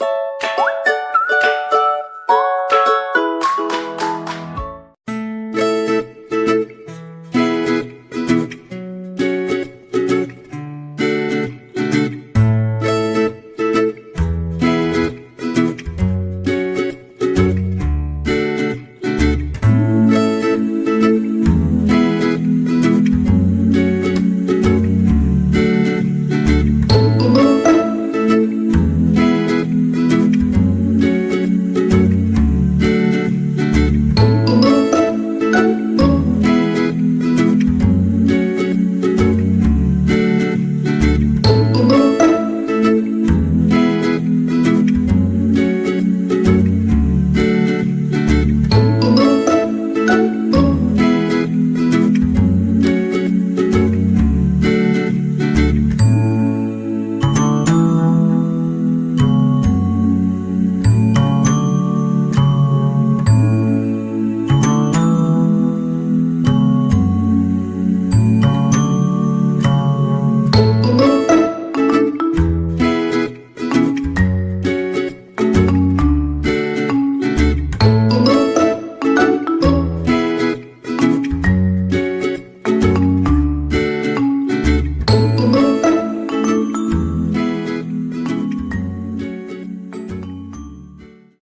you